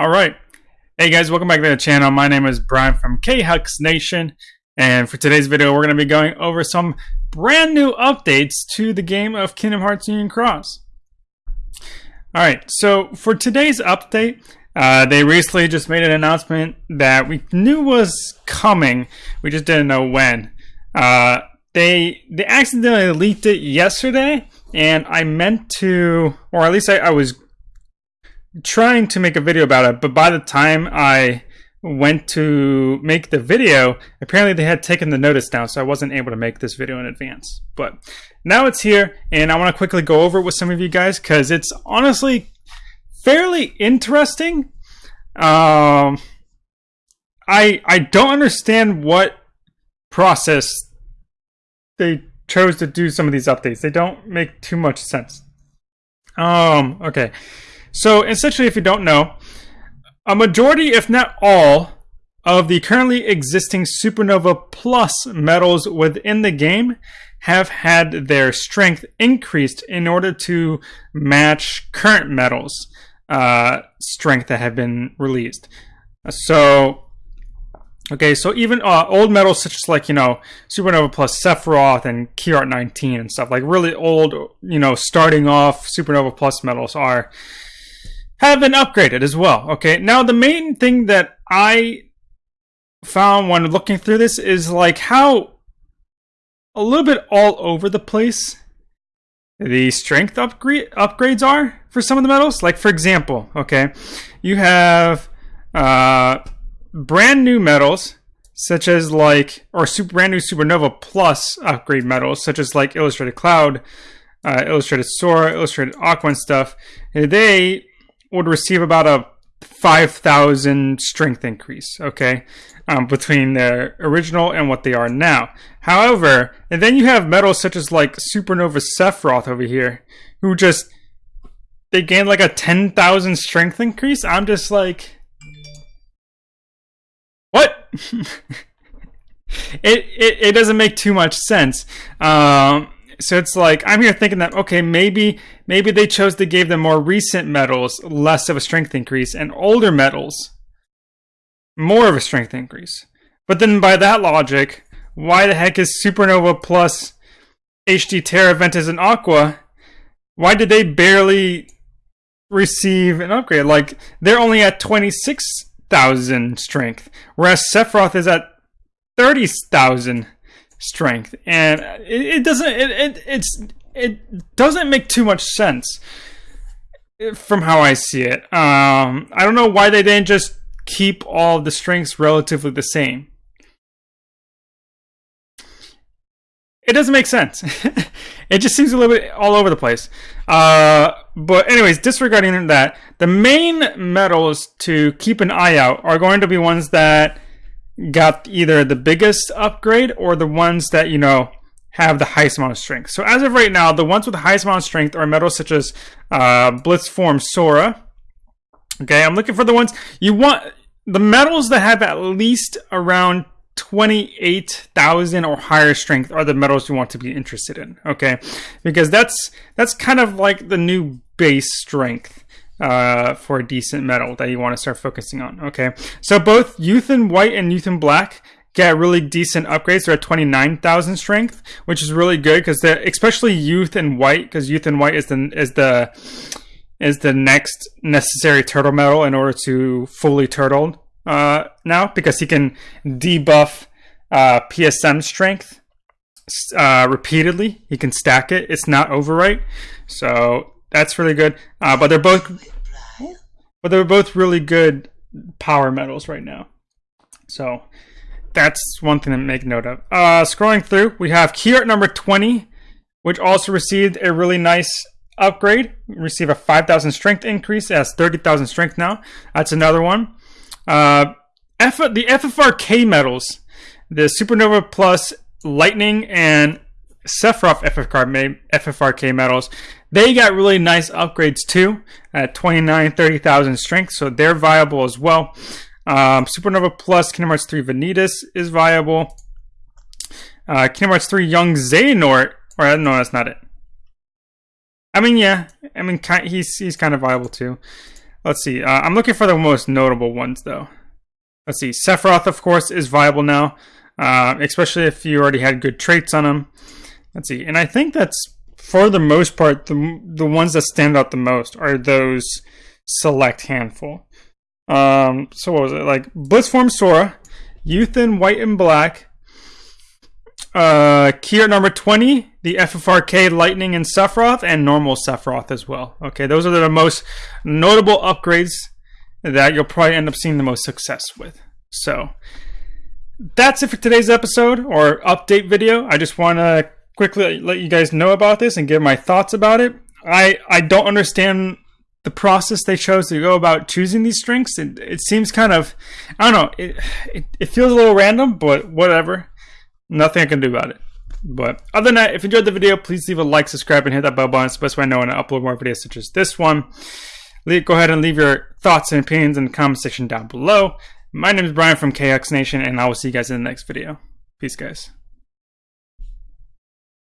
All right. Hey guys, welcome back to the channel. My name is Brian from K-Hux Nation. And for today's video, we're going to be going over some brand new updates to the game of Kingdom Hearts Union Cross. All right, so for today's update, uh, they recently just made an announcement that we knew was coming. We just didn't know when. Uh, they they accidentally leaked it yesterday, and I meant to, or at least I, I was trying to make a video about it, but by the time I went to make the video, apparently they had taken the notice down, so I wasn't able to make this video in advance. But now it's here, and I want to quickly go over it with some of you guys because it's honestly fairly interesting. Um, I I don't understand what process they chose to do some of these updates. They don't make too much sense. Um, okay. So essentially, if you don't know, a majority, if not all, of the currently existing Supernova Plus medals within the game have had their strength increased in order to match current medals uh, strength that have been released. So, okay, so even uh, old medals such as like you know Supernova Plus Sephiroth and Key Art 19 and stuff like really old, you know, starting off Supernova Plus medals are have been upgraded as well. Okay, now the main thing that I found when looking through this is like how a little bit all over the place the strength upgrade upgrades are for some of the medals. Like for example, okay, you have uh, brand new medals such as like or super brand new Supernova Plus upgrade medals such as like Illustrated Cloud, uh, Illustrated Sora, Illustrated Aqua and stuff. They would receive about a 5,000 strength increase, okay, um, between their original and what they are now. However, and then you have medals such as like Supernova Sephiroth over here, who just, they gain like a 10,000 strength increase. I'm just like, what? it, it, it doesn't make too much sense. Um, so it's like I'm here thinking that okay, maybe maybe they chose to give them more recent medals less of a strength increase and older medals more of a strength increase. But then by that logic, why the heck is Supernova plus HD Terra Ventus and Aqua? Why did they barely receive an upgrade? Like they're only at 26,000 strength, whereas Sephiroth is at 30,000 strength, and it, it doesn't it, it it's it doesn't make too much sense from how I see it. Um, I don't know why they didn't just keep all the strengths relatively the same. It doesn't make sense. it just seems a little bit all over the place. Uh, but anyways, disregarding that, the main medals to keep an eye out are going to be ones that got either the biggest upgrade or the ones that, you know, have the highest amount of strength. So as of right now, the ones with the highest amount of strength are medals such as uh, Blitz Form Sora. Okay, I'm looking for the ones you want. The medals that have at least around 28,000 or higher strength are the medals you want to be interested in. Okay, because that's that's kind of like the new base strength uh, for a decent medal that you want to start focusing on. Okay, so both Youth in White and Youth in Black get really decent upgrades. They're at 29,000 strength, which is really good because especially Youth in White, because Youth in White is the is the is the next necessary turtle medal in order to fully turtle uh, now because he can debuff uh, PSM strength uh, repeatedly. He can stack it. It's not overwrite, so that's really good. Uh, but they're both, but they're both really good power medals right now. So that's one thing to make note of. Uh, scrolling through, we have key art number 20, which also received a really nice upgrade. Receive a 5,000 strength increase. It has 30,000 strength now. That's another one. Uh, F- the FFRK medals, the Supernova Plus Lightning and Sephiroth FFRK, medals, they got really nice upgrades too at 29, 30,000 strength, so they're viable as well. Um, Supernova Plus Kingdom Hearts 3 Vanitas is viable. Uh, Kingdom Hearts 3 Young Xehanort, or no, that's not it. I mean, yeah, I mean, he's he's kind of viable too. let's see. Uh, I'm looking for the most notable ones though. Let's see. Sephiroth, of course, is viable now, uh, especially if you already had good traits on him. Let's see. And I think that's for the most part the the ones that stand out the most are those select handful. Um, so what was it like? Blitzform Sora, Youth in White and Black, uh, key art number 20, the FFRK Lightning and Sephiroth, and normal Sephiroth as well. Okay, those are the most notable upgrades that you'll probably end up seeing the most success with. So, that's it for today's episode or update video. I just want to quickly let you guys know about this and give my thoughts about it. I, I don't understand the process they chose to go about choosing these strengths. It, it seems kind of, I don't know, it, it, it feels a little random, but whatever nothing I can do about it. But other than that, if you enjoyed the video, please leave a like, subscribe, and hit that bell button. It's the best way I know when I upload more videos such as this one. Go ahead and leave your thoughts and opinions in the comment section down below. My name is Brian from KX Nation, and I will see you guys in the next video. Peace, guys.